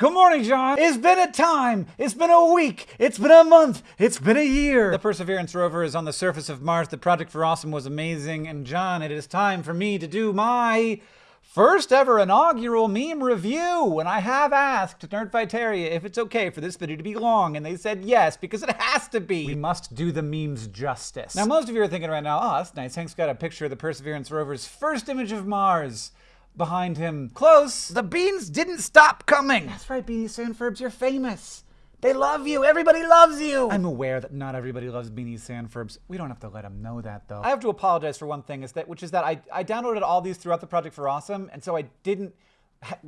Good morning, John. It's been a time. It's been a week. It's been a month. It's been a year. The Perseverance rover is on the surface of Mars. The project for Awesome was amazing. And John, it is time for me to do my first ever inaugural meme review. And I have asked Nerdfighteria if it's okay for this video to be long, and they said yes, because it has to be. We must do the memes justice. Now, most of you are thinking right now, oh, that's nice. Hank's got a picture of the Perseverance rover's first image of Mars behind him. Close. The beans didn't stop coming. That's right, Beanie Sandfurbs, you're famous. They love you. Everybody loves you. I'm aware that not everybody loves Beanie Sandfurbs. We don't have to let them know that, though. I have to apologize for one thing, is that which is that I, I downloaded all these throughout the project for Awesome, and so I didn't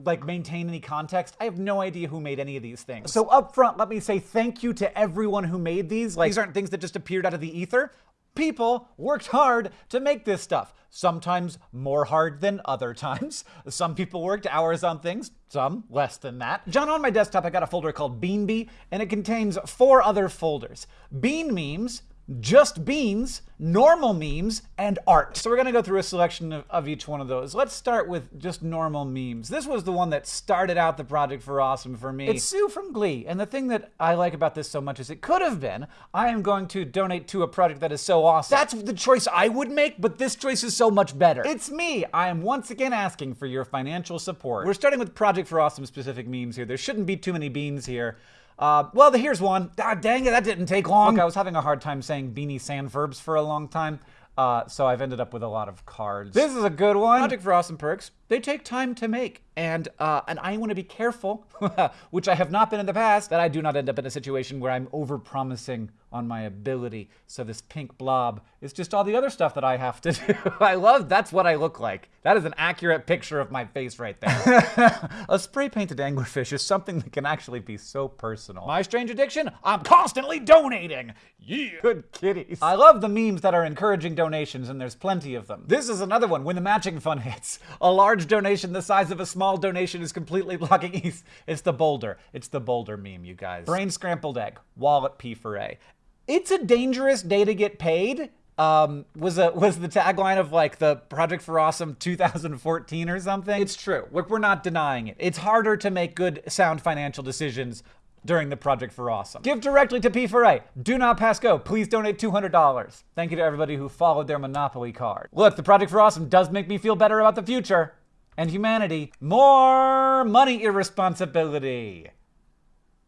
like maintain any context. I have no idea who made any of these things. So up front, let me say thank you to everyone who made these. Like these aren't things that just appeared out of the ether people worked hard to make this stuff. Sometimes more hard than other times. Some people worked hours on things, some less than that. John, on my desktop, I got a folder called Beanbee, and it contains four other folders. Bean memes, just beans, normal memes, and art. So we're gonna go through a selection of, of, each one of those. Let's start with just normal memes. This was the one that started out the project for Awesome for me. It's Sue from Glee, and the thing that I like about this so much is it could have been, I am going to donate to a project that is so awesome. That's the choice I would make, but this choice is so much better. It's me. I am once again asking for your financial support. We're starting with Project for Awesome specific memes here. There shouldn't be too many beans here. Uh, well, here's one. Ah, dang it, that didn't take long. Look, I was having a hard time saying Beanie Sandfurbs for a long time. Uh, so I've ended up with a lot of cards. This is a good one. Project for Awesome Perks. They take time to make, and uh, and I want to be careful, which I have not been in the past, that I do not end up in a situation where I'm over-promising on my ability. So this pink blob is just all the other stuff that I have to do. I love that's what I look like. That is an accurate picture of my face right there. a spray painted anglerfish is something that can actually be so personal. My strange addiction? I'm constantly donating. Yeah. Good kitties. I love the memes that are encouraging donations, and there's plenty of them. This is another one. When the matching fund hits, a large donation the size of a small donation is completely blocking East. It's the boulder. It's the boulder meme, you guys. Brain scrambled egg. Wallet P for A. It's a dangerous day to get paid. Um, was a was the tagline of like the Project for Awesome 2014 or something. It's true. Look, we're not denying it. It's harder to make good, sound financial decisions during the Project for Awesome. Give directly to P4A. Do not pass go. Please donate $200. Thank you to everybody who followed their Monopoly card. Look, the Project for Awesome does make me feel better about the future and humanity. More money irresponsibility.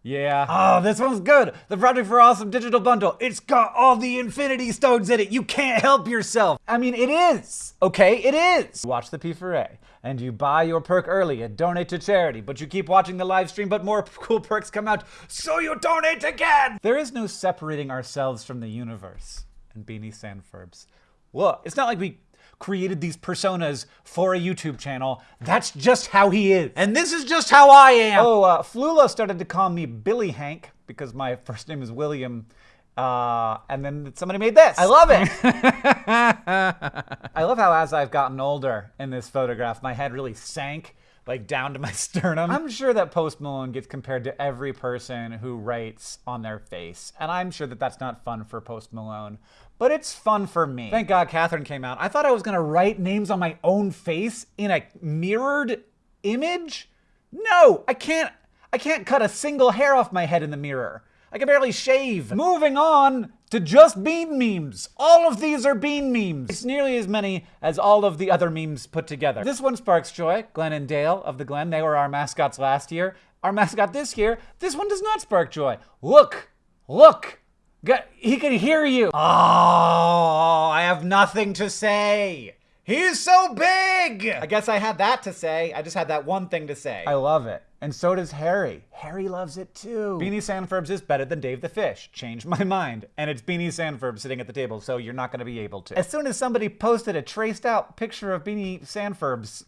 Yeah. Oh, this one's good. The Project for Awesome digital bundle. It's got all the Infinity Stones in it. You can't help yourself. I mean, it is. Okay, it is. Watch the P4A and you buy your perk early and donate to charity, but you keep watching the live stream, but more cool perks come out, so you donate again. There is no separating ourselves from the universe. And Beanie Sandfurbs. Look, it's not like we created these personas for a YouTube channel. That's just how he is. And this is just how I am. Oh, uh, Flula started to call me Billy Hank because my first name is William. Uh, and then somebody made this. I love it. I love how as I've gotten older in this photograph, my head really sank like down to my sternum. I'm sure that Post Malone gets compared to every person who writes on their face. And I'm sure that that's not fun for Post Malone, but it's fun for me. Thank God Catherine came out. I thought I was gonna write names on my own face in a mirrored image. No, I can't, I can't cut a single hair off my head in the mirror. I can barely shave. Moving on to just bean memes. All of these are bean memes. It's nearly as many as all of the other memes put together. This one sparks joy. Glenn and Dale of the Glen, they were our mascots last year. Our mascot this year, this one does not spark joy. Look, look. He can hear you. Oh, I have nothing to say. He's so big! I guess I had that to say. I just had that one thing to say. I love it. And so does Harry. Harry loves it too. Beanie Sandfurbs is better than Dave the Fish. Changed my mind. And it's Beanie Sandfurbs sitting at the table, so you're not gonna be able to. As soon as somebody posted a traced out picture of Beanie Sandfurbs,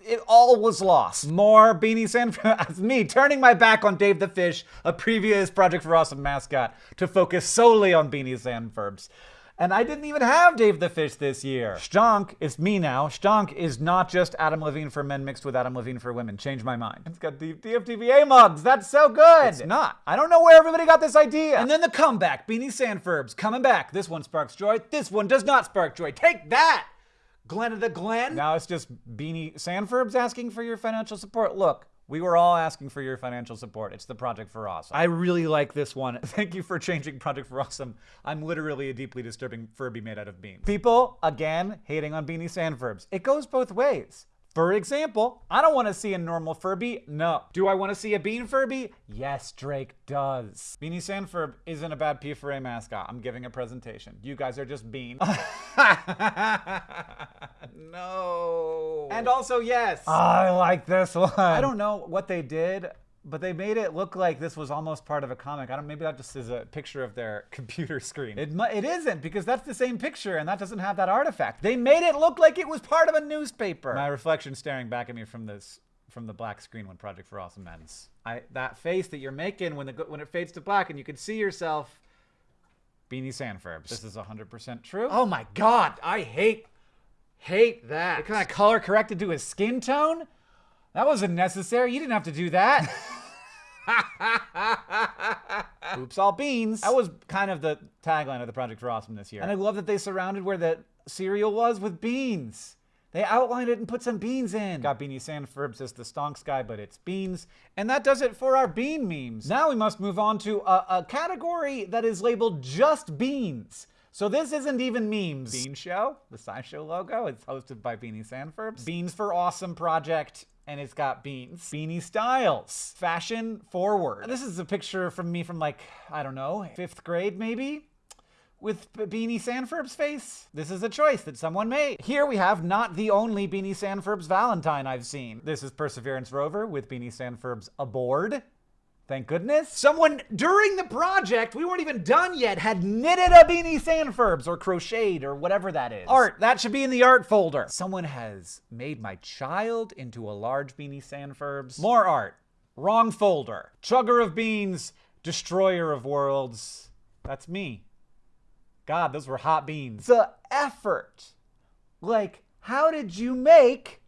it all was lost. More Beanie Sandfurbs. me turning my back on Dave the Fish, a previous Project for Awesome mascot, to focus solely on Beanie Sandfurbs. And I didn't even have Dave the Fish this year. Stonk it's me now. Stonk is not just Adam Levine for men mixed with Adam Levine for women. Change my mind. It's got the DFTBA mugs. That's so good. It's not. I don't know where everybody got this idea. And then the comeback. Beanie Sandfurbs coming back. This one sparks joy. This one does not spark joy. Take that. Glenn of the Glen. Now it's just Beanie Sandfurbs asking for your financial support. Look, We were all asking for your financial support. It's the Project for Awesome. I really like this one. Thank you for changing Project for Awesome. I'm literally a deeply disturbing Furby made out of beans. People, again, hating on Beanie Sandfurbs. It goes both ways. For example, I don't want to see a normal Furby. No. Do I want to see a Bean Furby? Yes, Drake does. Beanie Sandfurb isn't a bad P4A mascot. I'm giving a presentation. You guys are just Bean. no. And also, yes. I like this one. I don't know what they did but they made it look like this was almost part of a comic. I don't. Maybe that just is a picture of their computer screen. It it isn't because that's the same picture and that doesn't have that artifact. They made it look like it was part of a newspaper. My reflection staring back at me from this from the black screen when Project for Awesome ends. I that face that you're making when the when it fades to black and you can see yourself. Beanie Sandfurbs. This is 100% true. Oh my god, I hate hate that. It kind of color corrected to his skin tone. That wasn't necessary. You didn't have to do that. Oops, all beans. That was kind of the tagline of the Project for Awesome this year. And I love that they surrounded where the cereal was with beans. They outlined it and put some beans in. Got Beanie Sandfurbs as the stonks guy, but it's beans. And that does it for our bean memes. Now we must move on to a, a category that is labeled just beans. So this isn't even memes. Bean Show, the SciShow logo, it's hosted by Beanie Sandfurbs. Beans for Awesome Project and it's got beans. Beanie Styles, fashion forward. This is a picture from me from like, I don't know, fifth grade maybe? With Beanie Sandfurb's face? This is a choice that someone made. Here we have not the only Beanie Sandfurb's Valentine I've seen. This is Perseverance Rover with Beanie Sandfurb's aboard. Thank goodness. Someone during the project, we weren't even done yet, had knitted a Beanie Sandfurbs or crocheted or whatever that is. Art, that should be in the art folder. Someone has made my child into a large Beanie Sandfurbs. More art. Wrong folder. Chugger of beans, destroyer of worlds. That's me. God, those were hot beans. The effort. Like, how did you make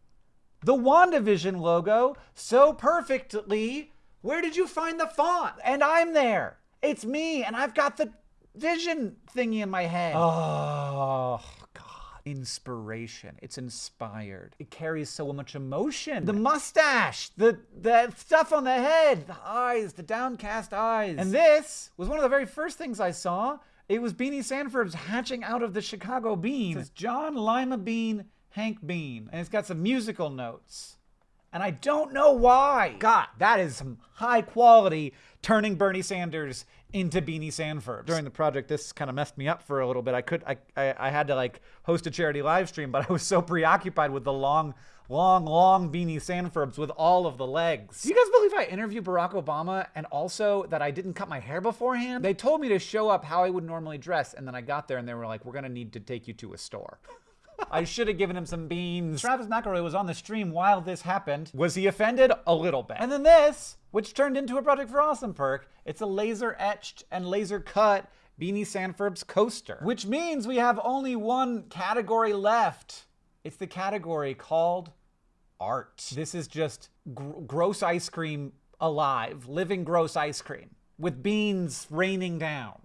the WandaVision logo so perfectly where did you find the font? And I'm there. It's me, and I've got the vision thingy in my head. Oh, God. Inspiration. It's inspired. It carries so much emotion. The mustache, the, the stuff on the head, the eyes, the downcast eyes. And this was one of the very first things I saw. It was Beanie Sandfurb's hatching out of the Chicago bean. It says John Lima Bean, Hank Bean. And it's got some musical notes and I don't know why. God, that is some high quality turning Bernie Sanders into Beanie Sandford. During the project, this kind of messed me up for a little bit. I could, I, I, I had to like host a charity live stream, but I was so preoccupied with the long, long, long Beanie Sandfurbs with all of the legs. Do you guys believe I interviewed Barack Obama and also that I didn't cut my hair beforehand? They told me to show up how I would normally dress, and then I got there and they were like, we're gonna need to take you to a store. I should have given him some beans. Travis McElroy was on the stream while this happened. Was he offended? A little bit. And then this, which turned into a Project for Awesome perk, it's a laser etched and laser cut Beanie Sandfurb's coaster, which means we have only one category left. It's the category called art. This is just gr gross ice cream alive, living gross ice cream with beans raining down.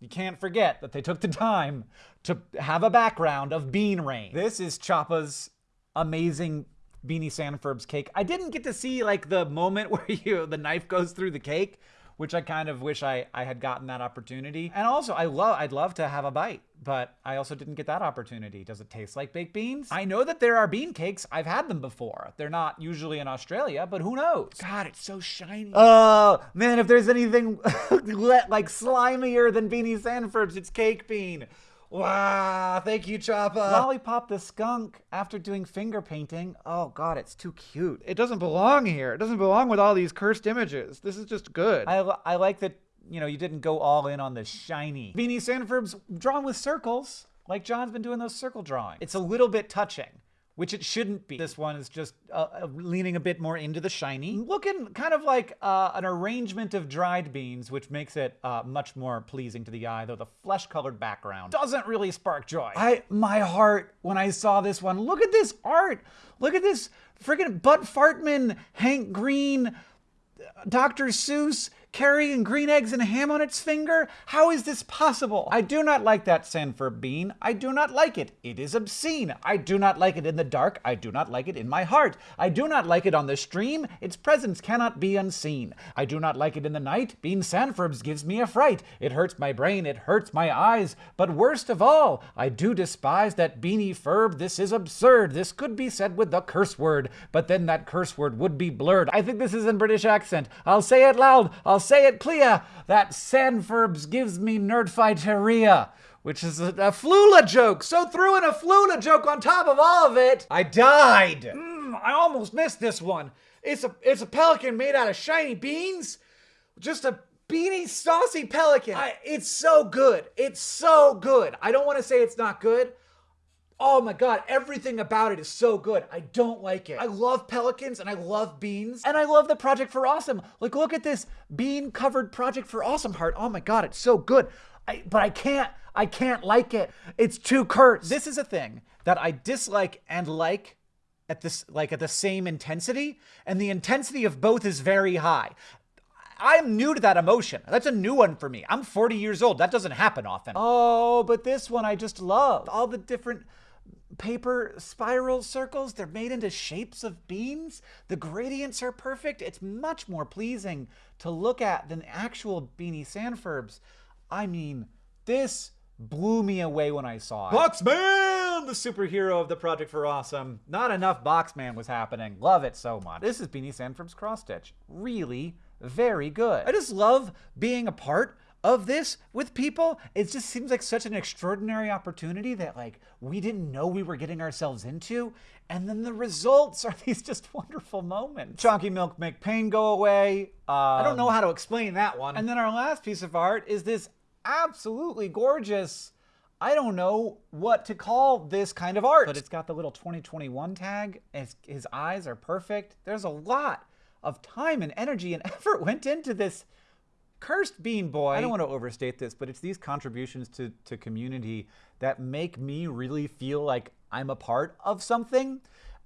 You can't forget that they took the time to have a background of bean rain. This is Choppa's amazing Beanie Sandfurb's cake. I didn't get to see like the moment where you the knife goes through the cake, which I kind of wish I, I had gotten that opportunity. And also, I love I'd love to have a bite, but I also didn't get that opportunity. Does it taste like baked beans? I know that there are bean cakes. I've had them before. They're not usually in Australia, but who knows? God, it's so shiny. Oh man, if there's anything like slimier than Beanie Sandfurbs, it's cake bean. Wow, thank you, Choppa. Lollipop the skunk after doing finger painting. Oh god, it's too cute. It doesn't belong here. It doesn't belong with all these cursed images. This is just good. I, I like that, you know, you didn't go all in on the shiny. Beanie Sandfurb's drawn with circles, like John's been doing those circle drawings. It's a little bit touching which it shouldn't be. This one is just uh, uh, leaning a bit more into the shiny. Looking kind of like uh, an arrangement of dried beans, which makes it uh, much more pleasing to the eye, though the flesh-colored background doesn't really spark joy. I, my heart, when I saw this one, look at this art. Look at this friggin' Bud Fartman, Hank Green, Dr. Seuss, carrying green eggs and ham on its finger? How is this possible? I do not like that Sanford bean. I do not like it. It is obscene. I do not like it in the dark. I do not like it in my heart. I do not like it on the stream. Its presence cannot be unseen. I do not like it in the night. Bean Sanfurbs gives me a fright. It hurts my brain. It hurts my eyes. But worst of all, I do despise that beanie furb. This is absurd. This could be said with the curse word, but then that curse word would be blurred. I think this is in British accent. I'll say it loud. I'll say it clear. That Sanfurbs gives me nerdfighteria which is a, a Flula joke. So threw in a Flula joke on top of all of it. I died. Mm, I almost missed this one. It's a it's a pelican made out of shiny beans. Just a beanie saucy pelican. I, it's so good. It's so good. I don't want to say it's not good. Oh my god, everything about it is so good. I don't like it. I love pelicans and I love beans. And I love the Project for Awesome. Like, look at this bean covered Project for Awesome heart. Oh my god, it's so good. I, but I can't, I can't like it. It's too curt. This is a thing that I dislike and like at this like at the same intensity and the intensity of both is very high I'm new to that emotion. That's a new one for me. I'm 40 years old. That doesn't happen often. Oh, but this one I just love. All the different paper spiral circles, they're made into shapes of beans. The gradients are perfect. It's much more pleasing to look at than actual Beanie Sanfurbs. I mean, this blew me away when I saw it. Boxman, the superhero of the Project for Awesome. Not enough Boxman was happening. Love it so much. This is Beanie Sanfurb's cross stitch. Really very good. I just love being a part of this with people. It just seems like such an extraordinary opportunity that like we didn't know we were getting ourselves into. And then the results are these just wonderful moments. Chunky milk make pain go away. Um, I don't know um, how to explain that one. And then our last piece of art is this absolutely gorgeous I don't know what to call this kind of art. But it's got the little 2021 tag. His, his eyes are perfect. There's a lot of time and energy and effort went into this cursed bean boy. I don't want to overstate this, but it's these contributions to, to community that make me really feel like I'm a part of something.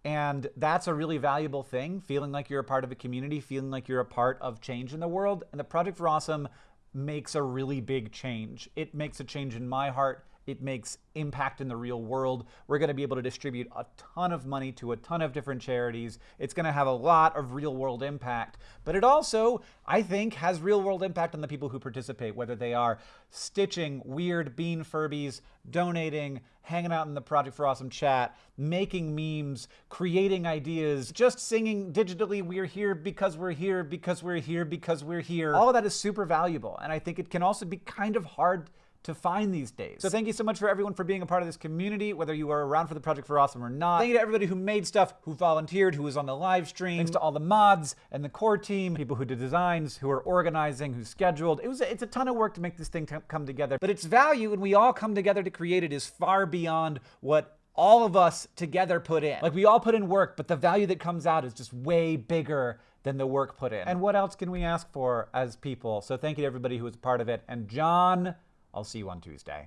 And that's a really valuable thing, feeling like you're a part of a community, feeling like you're a part of change in the world. And the Project for Awesome makes a really big change. It makes a change in my heart it makes impact in the real world. We're going to be able to distribute a ton of money to a ton of different charities. It's going to have a lot of real world impact. But it also, I think, has real world impact on the people who participate, whether they are stitching weird bean Furbies, donating, hanging out in the Project for Awesome chat, making memes, creating ideas, just singing digitally, we're here because we're here, because we're here, because we're here. All of that is super valuable. And I think it can also be kind of hard to find these days. So thank you so much for everyone for being a part of this community, whether you were around for the Project for Awesome or not. Thank you to everybody who made stuff, who volunteered, who was on the live stream. Thanks to all the mods and the core team, people who did designs, who are organizing, who scheduled. It was it's a ton of work to make this thing come together, but its value when we all come together to create it is far beyond what all of us together put in. Like we all put in work, but the value that comes out is just way bigger than the work put in. And what else can we ask for as people? So thank you to everybody who was a part of it. And John I'll see you on Tuesday.